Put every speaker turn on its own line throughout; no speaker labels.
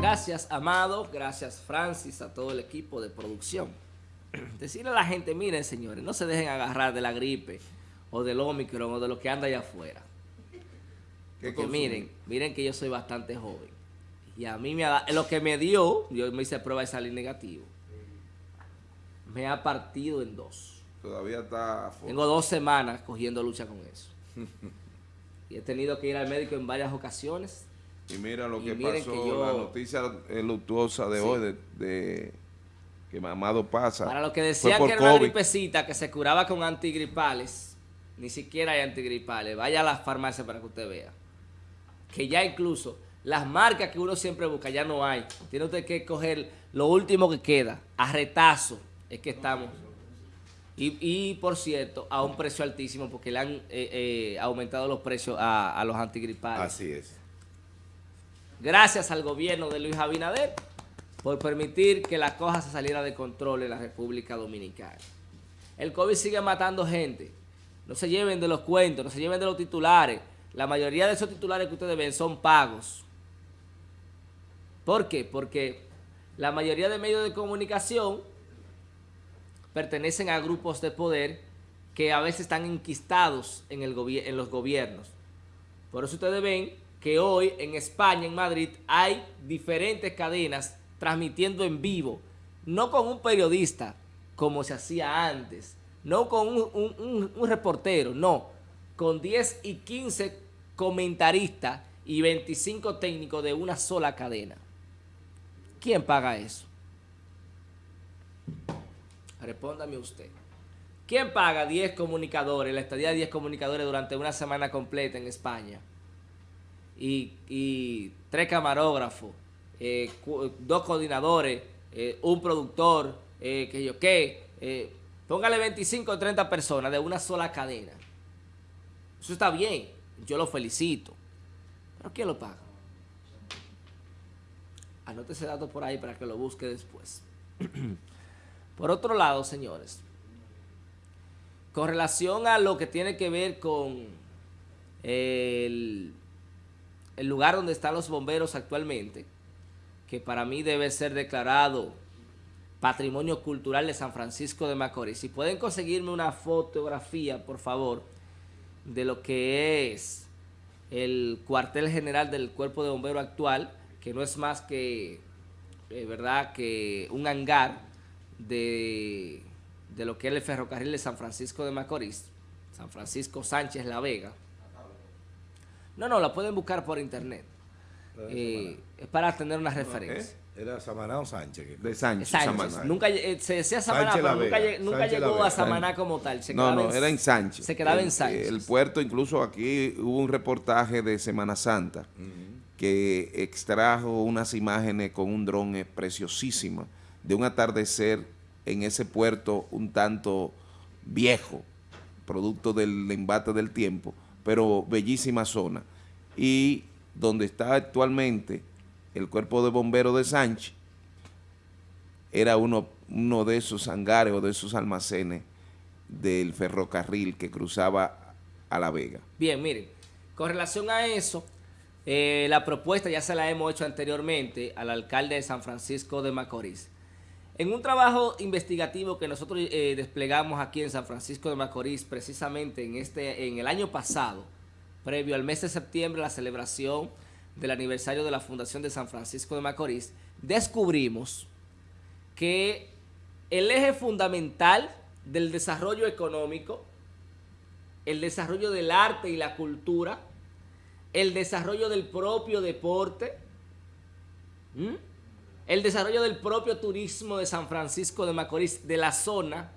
Gracias, Amado. Gracias, Francis, a todo el equipo de producción. Decirle a la gente, miren, señores, no se dejen agarrar de la gripe o del Omicron o de lo que anda allá afuera. Porque miren, miren que yo soy bastante joven. Y a mí me ha dado, lo que me dio, yo me hice prueba de salir negativo, me ha partido en dos.
Todavía está...
Tengo dos semanas cogiendo lucha con eso. y he tenido que ir al médico en varias ocasiones
y mira lo que pasó, la noticia luctuosa de hoy, de, que Mamado pasa.
Para lo que decían que era una gripecita que se curaba con antigripales, ni siquiera hay antigripales. Vaya a las farmacias para que usted vea. Que ya incluso las marcas que uno siempre busca ya no hay. Tiene usted que coger lo último que queda. A retazo es que estamos. Y, por cierto, a un precio altísimo porque le han eh, eh, aumentado los precios a, a los antigripales.
Así es.
Gracias al gobierno de Luis Abinader por permitir que la cosa se saliera de control en la República Dominicana. El COVID sigue matando gente. No se lleven de los cuentos, no se lleven de los titulares. La mayoría de esos titulares que ustedes ven son pagos. ¿Por qué? Porque la mayoría de medios de comunicación pertenecen a grupos de poder que a veces están enquistados en, los gobiernos. Por eso ustedes ven que hoy en España, en Madrid, hay diferentes cadenas transmitiendo en vivo, no con un periodista como se hacía antes, no con un, reportero, no, con 10 y 15 comentaristas y 25 técnicos de una sola cadena. ¿Quién paga eso? Respóndame usted. ¿Quién paga 10 comunicadores, la estadía de 10 comunicadores durante una semana completa en España? Y, tres camarógrafos, eh, dos coordinadores, eh, un productor, eh, que yo qué, póngale 25 o 30 personas de una sola cadena. Eso está bien, yo lo felicito. ¿Pero quién lo paga? Anote ese dato por ahí para que lo busque después. por otro lado, señores, con relación a lo que tiene que ver con el el lugar donde están los bomberos actualmente, que para mí debe ser declarado Patrimonio Cultural de San Francisco de Macorís. Si pueden conseguirme una fotografía, por favor, de lo que es el cuartel general del Cuerpo de Bombero actual, que no es más que, eh, ¿verdad?, que un hangar de, de lo que es el ferrocarril de San Francisco de Macorís, San Francisco Sánchez La Vega, no, no, la pueden buscar por internet. Eh, es para tener una referencia.
¿Era Samaná o Sánchez?
De Sánchez. Sánchez. Nunca, eh, se decía Samaná, pero nunca, llegó a Samaná como tal.
no, no, era en Sánchez.
Se quedaba en Sánchez.
El puerto, incluso aquí hubo un reportaje de Semana Santa que extrajo unas imágenes con un dron preciosísima de un atardecer en ese puerto un tanto viejo, producto del embate del tiempo, pero bellísima zona. Y donde está actualmente el cuerpo de bomberos de Sánchez, era uno, uno de esos hangares o de esos almacenes del ferrocarril que cruzaba a La Vega.
Bien, miren, con relación a eso, eh, la propuesta ya se la hemos hecho anteriormente al alcalde de San Francisco de Macorís. En un trabajo investigativo que nosotros eh, desplegamos aquí en San Francisco de Macorís, precisamente en, este, en el año pasado, previo al mes de septiembre, la celebración del aniversario de la Fundación de San Francisco de Macorís, descubrimos que el eje fundamental del desarrollo económico, el desarrollo del arte y la cultura, el desarrollo del propio deporte, el desarrollo del propio turismo de San Francisco de Macorís, de la zona,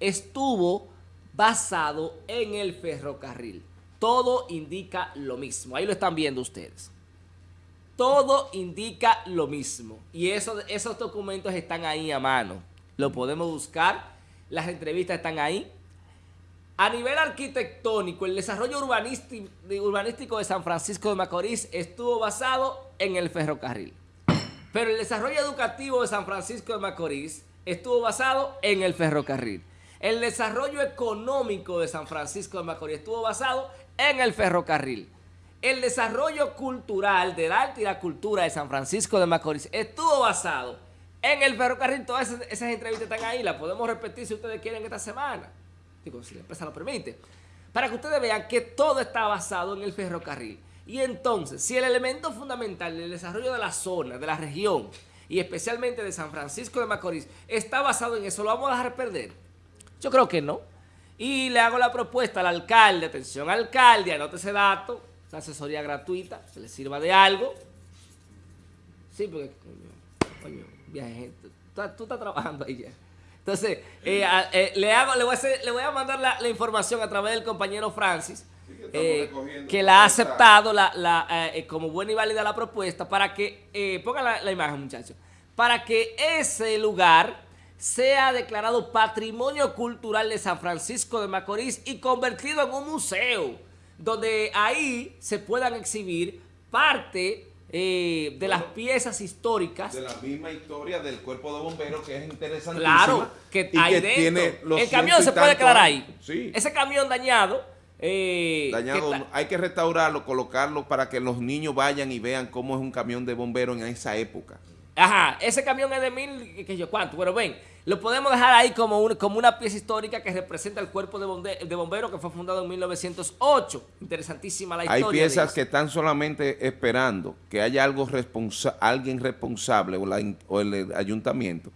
estuvo basado en el ferrocarril. Todo indica lo mismo. Ahí lo están viendo ustedes. Todo indica lo mismo. Y esos documentos están ahí a mano. Lo podemos buscar. Las entrevistas están ahí. A nivel arquitectónico, el desarrollo urbanístico de San Francisco de Macorís estuvo basado en el ferrocarril. Pero el desarrollo educativo de San Francisco de Macorís estuvo basado en el ferrocarril. El desarrollo económico de San Francisco de Macorís estuvo basado en el ferrocarril. el desarrollo cultural del arte y la cultura de San Francisco de Macorís estuvo basado en el ferrocarril. Todas esas, entrevistas están ahí, las podemos repetir si ustedes quieren esta semana. Digo, si la empresa lo permite. Para que ustedes vean que todo está basado en el ferrocarril. Y entonces, si el elemento fundamental del desarrollo de la zona, de la región, y especialmente de San Francisco de Macorís, está basado en eso, ¿lo vamos a dejar perder? Yo creo que no. Y le hago la propuesta al alcalde, atención alcalde, anote ese dato, esa asesoría gratuita, se le sirva de algo. Sí, porque, coño, viaje, tú, tú, estás trabajando ahí ya. Entonces, eh, eh, le, hago, le, voy a le voy a mandar la, información a través del compañero Francis, que, eh, la ha aceptado la, como buena y válida la propuesta para que, pongan la, la imagen muchachos, para que ese lugar sea declarado Patrimonio Cultural de San Francisco de Macorís y convertido en un museo, donde ahí se puedan exhibir parte eh, de las piezas históricas.
De la misma historia del cuerpo de bomberos, que es interesantísima.
Claro, que ahí dentro. el camión se puede quedar ahí. Ese camión dañado...
Eh, dañado, hay que restaurarlo, colocarlo para que los niños vayan y vean cómo es un camión de bomberos en esa época.
Ajá, ese camión es de mil, que yo cuánto, pero ven, lo podemos dejar ahí como, como una pieza histórica que representa el cuerpo de, de bomberos que fue fundado en 1908. Interesantísima la historia.
Hay piezas que están solamente esperando que haya algo responsa alguien responsable o el ayuntamiento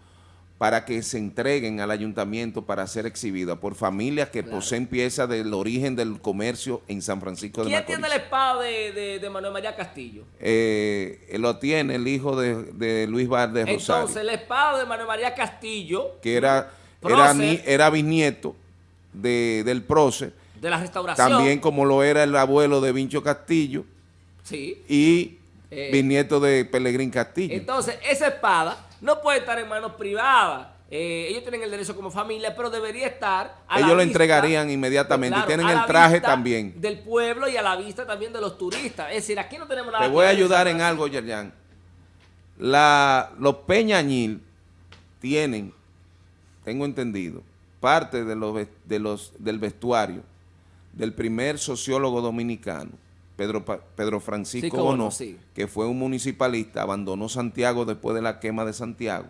para que se entreguen al ayuntamiento para ser exhibidas por familias que poseen piezas del origen del comercio en San Francisco de Macorís.
¿Quién tiene el espada de, Manuel María Castillo?
Eh, lo tiene el hijo de, Luis Valdez Rosario.
Entonces, el espada de Manuel María Castillo...
Que era, era, era, bisnieto del prócer.
De la restauración.
También como lo era el abuelo de Vincho Castillo.
Sí.
Y eh, bisnieto de Pelegrín Castillo.
Entonces, esa espada no puede estar en manos privadas. Eh, ellos tienen el derecho como familia, pero debería estar
a Ellos lo entregarían inmediatamente y tienen el traje también.
Del pueblo y a la vista también de los turistas. Es decir, aquí no tenemos nada
Te voy a ayudar en algo, Yerjan. La, los Peñañil tienen, tengo entendido, parte de los, de los, del vestuario del primer sociólogo dominicano, Pedro, Pedro Francisco sí, que fue un municipalista, abandonó Santiago después de la quema de Santiago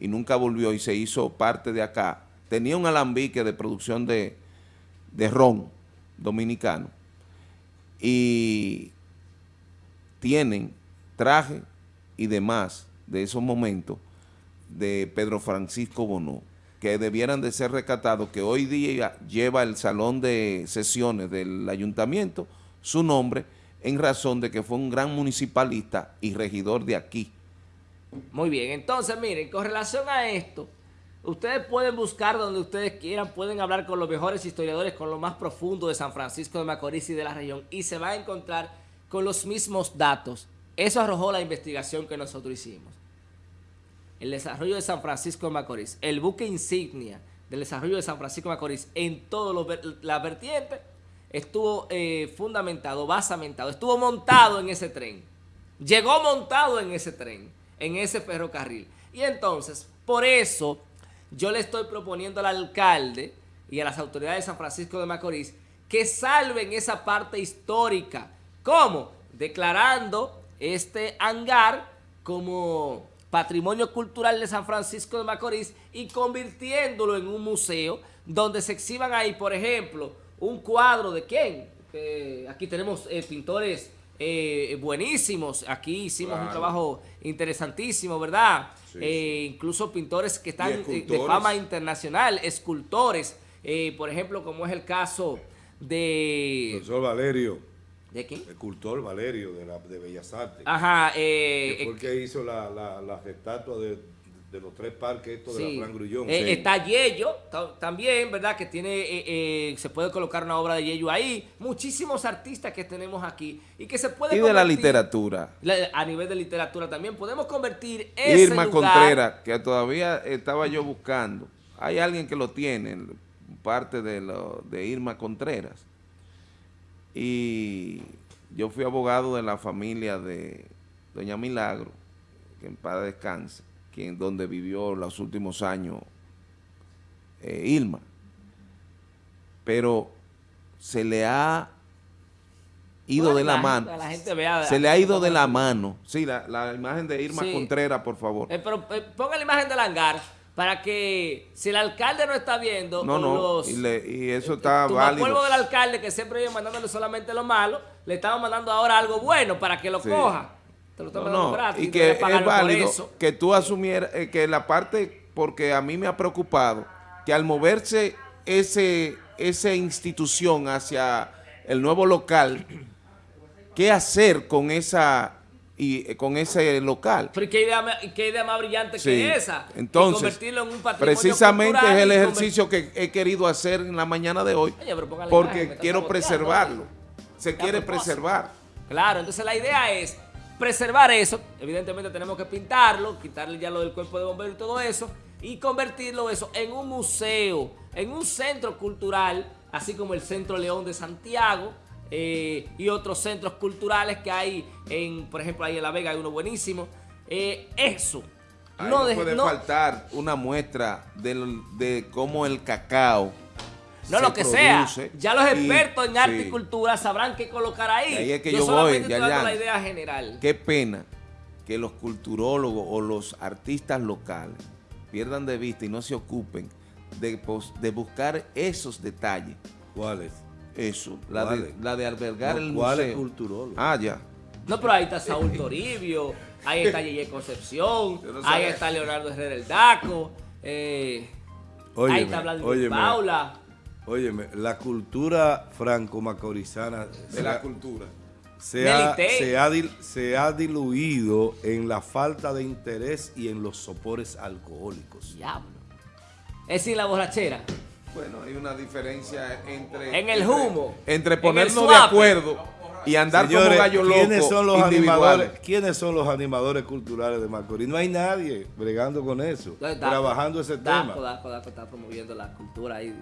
y nunca volvió y se hizo parte de acá. Tenía un alambique de producción de, de ron dominicano y tienen traje y demás de esos momentos de Pedro Francisco Bonó, que debieran de ser recatados, que hoy día lleva el salón de sesiones del ayuntamiento, su nombre en razón de que fue un gran municipalista y regidor de aquí.
Muy bien, entonces miren, con relación a esto, ustedes pueden buscar donde ustedes quieran, pueden hablar con los mejores historiadores, con lo más profundo de San Francisco de Macorís y de la región y se va a encontrar con los mismos datos. Eso arrojó la investigación que nosotros hicimos. El desarrollo de San Francisco de Macorís, el buque insignia del desarrollo de San Francisco de Macorís en todas las vertientes estuvo eh, fundamentado, basamentado, estuvo montado en ese tren. Llegó montado en ese tren, en ese ferrocarril. Y entonces, por eso, yo le estoy proponiendo al alcalde y a las autoridades de San Francisco de Macorís que salven esa parte histórica. ¿Cómo? Declarando este hangar como patrimonio cultural de San Francisco de Macorís y convirtiéndolo en un museo donde se exhiban ahí, por ejemplo, un cuadro de quién. aquí tenemos eh, pintores eh, buenísimos. Aquí hicimos un trabajo interesantísimo, ¿verdad? Eh, incluso pintores que están de fama internacional, escultores. por ejemplo, como es el caso de...
Profesor Valerio.
¿De quién?
Escultor Valerio de, la, de Bellas Artes.
Ajá.
que fue el que hizo la, la, las estatuas de de los tres parques estos de la Fran Grullón.
Eh, está Yello también, ¿verdad? Que tiene, eh, eh, se puede colocar una obra de Yello ahí. Muchísimos artistas que tenemos aquí y que se puede
Y de la literatura.
a nivel de literatura también podemos convertir ese
Irma Contreras, que todavía estaba yo buscando. Hay alguien que lo tiene, parte de, lo, de Irma Contreras. Y yo fui abogado de la familia de Doña Milagro, que en paz descanse en donde vivió los últimos años eh, Irma. Pero se le ha ido de la, mano. se le ha ido de la mano. Sí, la, imagen de Irma Contreras, por favor.
Eh, pero eh, ponga la imagen del hangar para que si el alcalde no está viendo
no, no, y, eso está eh, válido.
pueblo del alcalde que siempre viene mandándole solamente lo malo, le estamos mandando ahora algo bueno para que lo coja.
Te lo estamos no, gratis, y que es válido que tú asumieras que la parte, porque a mí me ha preocupado, que al moverse ese, esa institución hacia el nuevo local, ¿qué hacer con esa y eh, con ese local.
Pero ¿qué idea, qué idea más brillante que esa?
Entonces, convertirlo en un precisamente es el ejercicio que he querido hacer en la mañana de hoy, porque quiero preservarlo. Se quiere preservar.
Claro, entonces la idea es preservar eso. Evidentemente tenemos que pintarlo, quitarle ya lo del cuerpo de bomberos y todo eso, y convertirlo eso en un museo, en un centro cultural, así como el Centro León de Santiago, eh, y otros centros culturales que hay, en por ejemplo, ahí en La Vega hay uno buenísimo. Eh, eso.
no, puede faltar una muestra de, cómo el cacao
no, lo que sea. Ya los expertos en arte y cultura sabrán qué colocar ahí.
ahí es que yo, voy,
ya, la idea general.
Qué pena que los culturólogos o los artistas locales pierdan de vista y no se ocupen de, de buscar esos detalles.
¿Cuáles?
Eso, la de, la de albergar el
¿cuál
museo.
Es culturólogo?
Ah, ya.
No, pero ahí está Saúl Toribio, ahí está Yeye Concepción, ahí está Leonardo Herrera el Daco, eh, ahí está Vladimir Paula.
Óyeme, la cultura franco-macorizana...
De la cultura.
Se ha, se, ha, se ha, diluido en la falta de interés y en los sopores alcohólicos.
Diablo. Es sin la borrachera.
Bueno, hay una diferencia entre...
En el humo.
Entre, ponernos de acuerdo y andar como gallo loco
¿quiénes son los animadores ¿Quiénes son los animadores culturales de Macorís? No hay nadie bregando con eso, trabajando ese tema.
Daco, Daco está promoviendo la cultura ahí.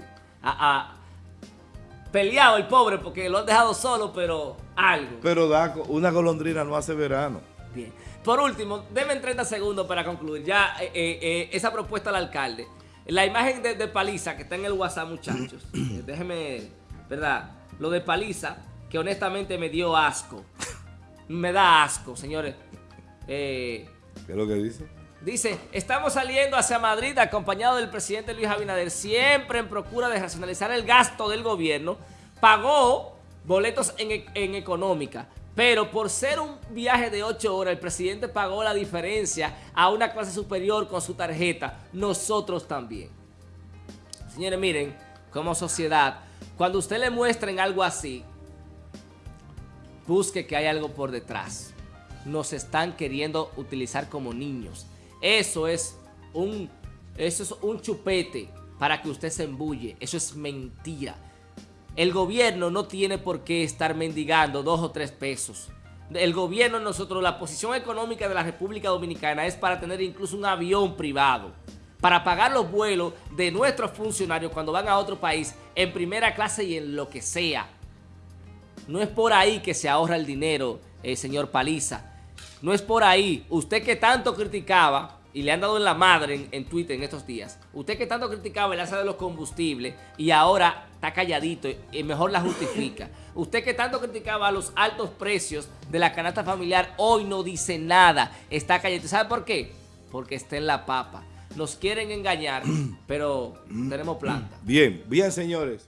Ah, peleado el pobre porque lo han dejado solo, pero algo.
Pero Daco, una golondrina no hace verano.
Bien. Por último, denme 30 segundos para concluir. Ya eh, eh, eh, esa propuesta al alcalde. La imagen de, Paliza que está en el WhatsApp, muchachos. Déjeme, ¿verdad? Lo de Paliza, que honestamente me dio asco. me da asco, señores.
Eh, ¿Qué es lo que dice?
Dice, estamos saliendo hacia Madrid acompañado del presidente Luis Abinader, siempre en procura de racionalizar el gasto del gobierno. Pagó boletos en, en económica. Pero por ser un viaje de 8 horas, el presidente pagó la diferencia a una clase superior con su tarjeta. Nosotros también. Señores, miren, como sociedad, cuando usted le muestren algo así, busque que hay algo por detrás. Nos están queriendo utilizar como niños. Eso es un, eso es un chupete para que usted se embulle. Eso es mentira. El gobierno no tiene por qué estar mendigando dos o tres pesos. El gobierno, nosotros, la posición económica de la República Dominicana es para tener incluso un avión privado, para pagar los vuelos de nuestros funcionarios cuando van a otro país en primera clase y en lo que sea. No es por ahí que se ahorra el dinero, eh, señor Paliza. No es por ahí. Usted que tanto criticaba y le han dado en la madre en, Twitter en estos días. Usted que tanto criticaba el alza de los combustibles y ahora está calladito y mejor la justifica. Usted que tanto criticaba los altos precios de la canasta familiar, hoy no dice nada, está calladito. ¿Sabe por qué? Porque está en la papa. Nos quieren engañar, pero tenemos planta.
Bien, bien señores.